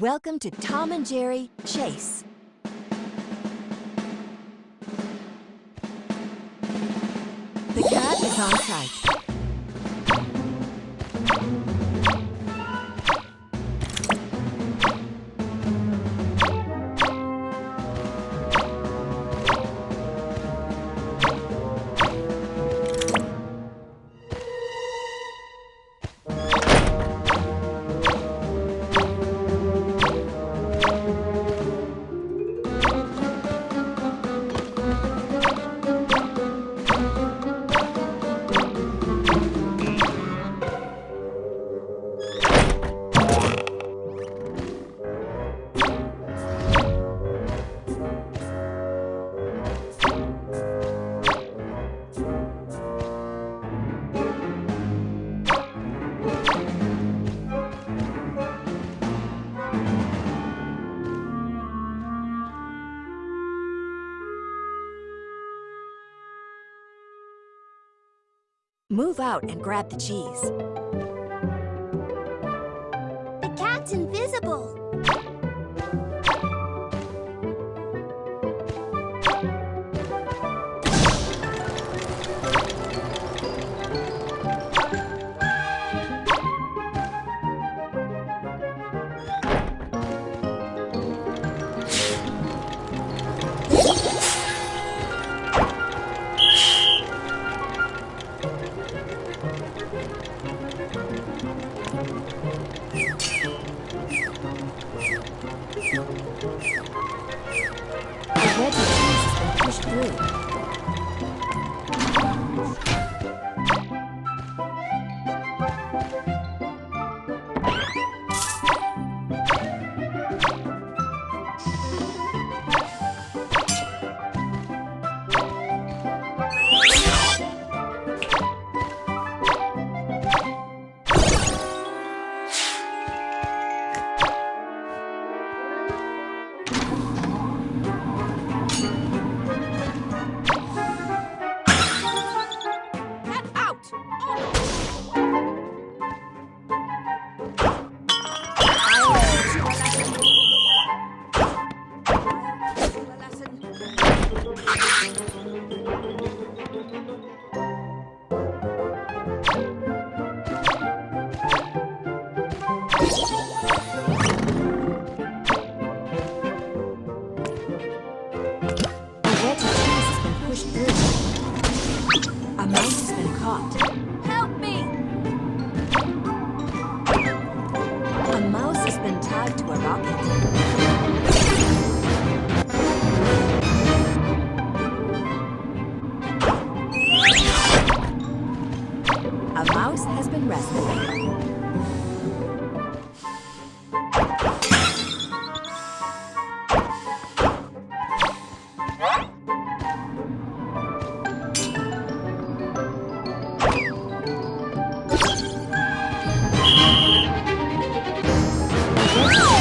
Welcome to Tom and Jerry Chase. The cat is on site. Move out and grab the cheese. The cat's invisible. Been Oh!